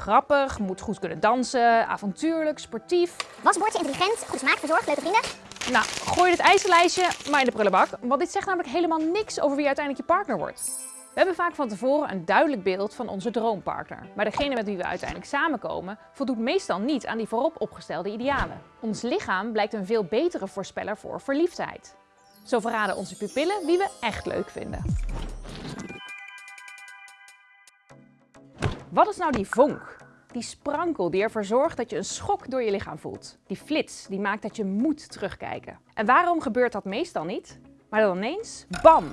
Grappig, moet goed kunnen dansen, avontuurlijk, sportief. Wasbordje, intelligent, goed smaak, verzorgd, leuke vrienden. Nou, gooi dit ijzerlijstje maar in de prullenbak, want dit zegt namelijk helemaal niks over wie uiteindelijk je partner wordt. We hebben vaak van tevoren een duidelijk beeld van onze droompartner. Maar degene met wie we uiteindelijk samenkomen voldoet meestal niet aan die voorop opgestelde idealen. Ons lichaam blijkt een veel betere voorspeller voor verliefdheid. Zo verraden onze pupillen wie we echt leuk vinden. Wat is nou die vonk? Die sprankel die ervoor zorgt dat je een schok door je lichaam voelt. Die flits die maakt dat je moet terugkijken. En waarom gebeurt dat meestal niet? Maar dan ineens, bam,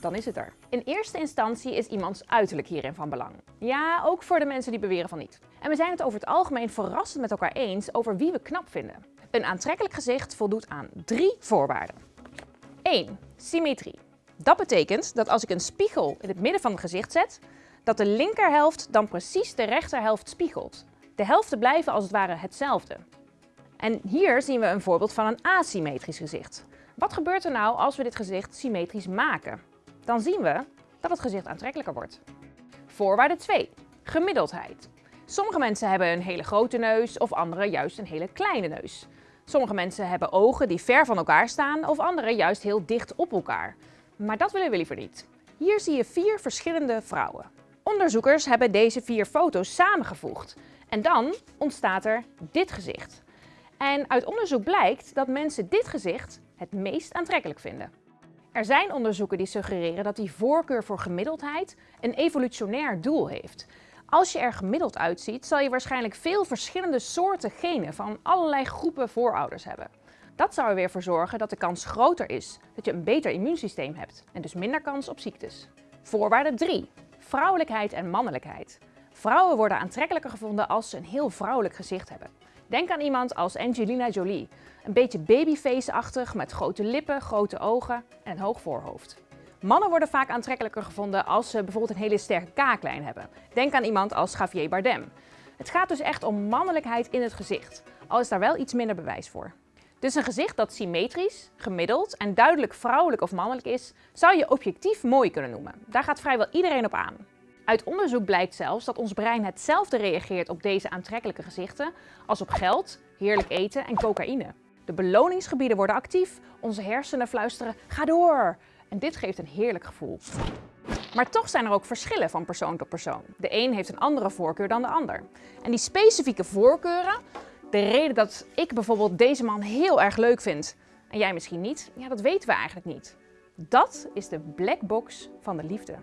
dan is het er. In eerste instantie is iemands uiterlijk hierin van belang. Ja, ook voor de mensen die beweren van niet. En we zijn het over het algemeen verrassend met elkaar eens over wie we knap vinden. Een aantrekkelijk gezicht voldoet aan drie voorwaarden. 1. Symmetrie. Dat betekent dat als ik een spiegel in het midden van het gezicht zet, dat de linkerhelft dan precies de rechterhelft spiegelt. De helften blijven als het ware hetzelfde. En hier zien we een voorbeeld van een asymmetrisch gezicht. Wat gebeurt er nou als we dit gezicht symmetrisch maken? Dan zien we dat het gezicht aantrekkelijker wordt. Voorwaarde 2. Gemiddeldheid. Sommige mensen hebben een hele grote neus of andere juist een hele kleine neus. Sommige mensen hebben ogen die ver van elkaar staan of andere juist heel dicht op elkaar. Maar dat willen we liever niet. Hier zie je vier verschillende vrouwen. Onderzoekers hebben deze vier foto's samengevoegd. En dan ontstaat er dit gezicht. En uit onderzoek blijkt dat mensen dit gezicht het meest aantrekkelijk vinden. Er zijn onderzoeken die suggereren dat die voorkeur voor gemiddeldheid een evolutionair doel heeft. Als je er gemiddeld uitziet, zal je waarschijnlijk veel verschillende soorten genen van allerlei groepen voorouders hebben. Dat zou er weer voor zorgen dat de kans groter is dat je een beter immuunsysteem hebt en dus minder kans op ziektes. Voorwaarde 3. Vrouwelijkheid en mannelijkheid. Vrouwen worden aantrekkelijker gevonden als ze een heel vrouwelijk gezicht hebben. Denk aan iemand als Angelina Jolie. Een beetje babyface-achtig met grote lippen, grote ogen en een hoog voorhoofd. Mannen worden vaak aantrekkelijker gevonden als ze bijvoorbeeld een hele sterke kaaklijn hebben. Denk aan iemand als Javier Bardem. Het gaat dus echt om mannelijkheid in het gezicht, al is daar wel iets minder bewijs voor. Dus een gezicht dat symmetrisch, gemiddeld en duidelijk vrouwelijk of mannelijk is, zou je objectief mooi kunnen noemen. Daar gaat vrijwel iedereen op aan. Uit onderzoek blijkt zelfs dat ons brein hetzelfde reageert op deze aantrekkelijke gezichten als op geld, heerlijk eten en cocaïne. De beloningsgebieden worden actief, onze hersenen fluisteren ga door en dit geeft een heerlijk gevoel. Maar toch zijn er ook verschillen van persoon tot persoon. De een heeft een andere voorkeur dan de ander. En die specifieke voorkeuren, de reden dat ik bijvoorbeeld deze man heel erg leuk vind en jij misschien niet, ja, dat weten we eigenlijk niet. Dat is de black box van de liefde.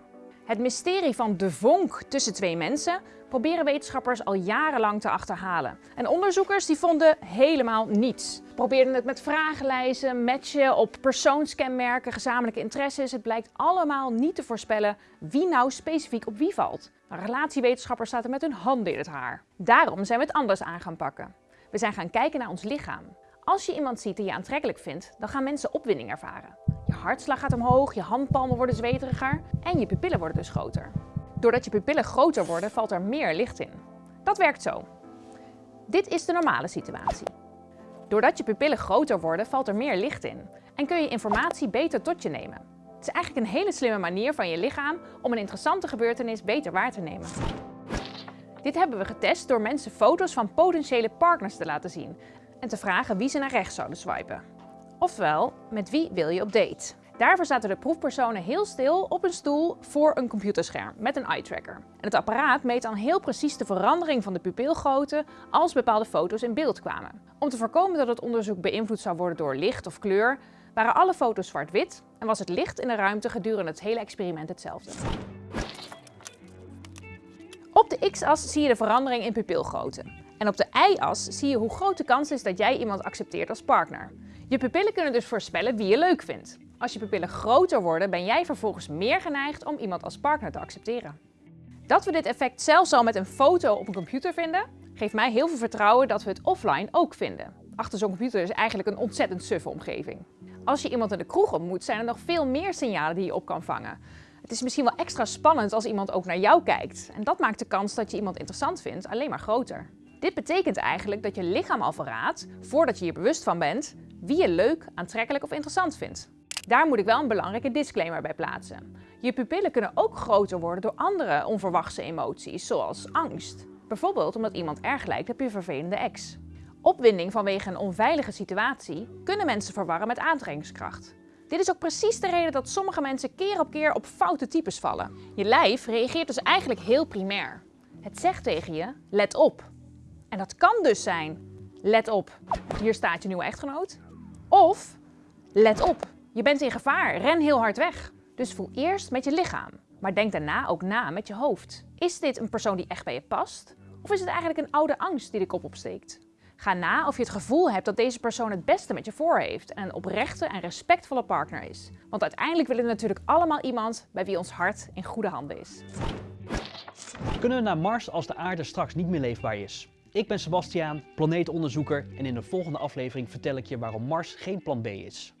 Het mysterie van de vonk tussen twee mensen proberen wetenschappers al jarenlang te achterhalen. En onderzoekers die vonden helemaal niets. Probeerden het met vragenlijsten, matchen op persoonskenmerken, gezamenlijke interesses. Het blijkt allemaal niet te voorspellen wie nou specifiek op wie valt. Relatiewetenschappers zaten met hun handen in het haar. Daarom zijn we het anders aan gaan pakken. We zijn gaan kijken naar ons lichaam. Als je iemand ziet die je aantrekkelijk vindt, dan gaan mensen opwinding ervaren. Je hartslag gaat omhoog, je handpalmen worden zweteriger en je pupillen worden dus groter. Doordat je pupillen groter worden, valt er meer licht in. Dat werkt zo. Dit is de normale situatie. Doordat je pupillen groter worden, valt er meer licht in en kun je informatie beter tot je nemen. Het is eigenlijk een hele slimme manier van je lichaam om een interessante gebeurtenis beter waar te nemen. Dit hebben we getest door mensen foto's van potentiële partners te laten zien en te vragen wie ze naar rechts zouden swipen. Oftewel, met wie wil je op date? Daarvoor zaten de proefpersonen heel stil op een stoel voor een computerscherm met een eye tracker. En het apparaat meet dan heel precies de verandering van de pupilgrootte als bepaalde foto's in beeld kwamen. Om te voorkomen dat het onderzoek beïnvloed zou worden door licht of kleur, waren alle foto's zwart-wit en was het licht in de ruimte gedurende het hele experiment hetzelfde. Op de x-as zie je de verandering in pupilgrootte. En op de y-as zie je hoe groot de kans is dat jij iemand accepteert als partner. Je pupillen kunnen dus voorspellen wie je leuk vindt. Als je pupillen groter worden, ben jij vervolgens meer geneigd om iemand als partner te accepteren. Dat we dit effect zelfs al met een foto op een computer vinden, geeft mij heel veel vertrouwen dat we het offline ook vinden. Achter zo'n computer is eigenlijk een ontzettend suffe omgeving. Als je iemand in de kroeg ontmoet, zijn er nog veel meer signalen die je op kan vangen. Het is misschien wel extra spannend als iemand ook naar jou kijkt. En dat maakt de kans dat je iemand interessant vindt alleen maar groter. Dit betekent eigenlijk dat je lichaam al verraadt, voordat je je bewust van bent, wie je leuk, aantrekkelijk of interessant vindt. Daar moet ik wel een belangrijke disclaimer bij plaatsen. Je pupillen kunnen ook groter worden door andere onverwachte emoties, zoals angst. Bijvoorbeeld omdat iemand erg lijkt op je vervelende ex. Opwinding vanwege een onveilige situatie kunnen mensen verwarren met aantrekkingskracht. Dit is ook precies de reden dat sommige mensen keer op keer op foute types vallen. Je lijf reageert dus eigenlijk heel primair. Het zegt tegen je, let op. En dat kan dus zijn, let op, hier staat je nieuwe echtgenoot. Of, let op, je bent in gevaar, ren heel hard weg. Dus voel eerst met je lichaam, maar denk daarna ook na met je hoofd. Is dit een persoon die echt bij je past? Of is het eigenlijk een oude angst die de kop opsteekt? Ga na of je het gevoel hebt dat deze persoon het beste met je voor heeft en een oprechte en respectvolle partner is. Want uiteindelijk willen we natuurlijk allemaal iemand bij wie ons hart in goede handen is. Kunnen we naar Mars als de aarde straks niet meer leefbaar is? Ik ben Sebastiaan, planeetonderzoeker en in de volgende aflevering vertel ik je waarom Mars geen plan B is.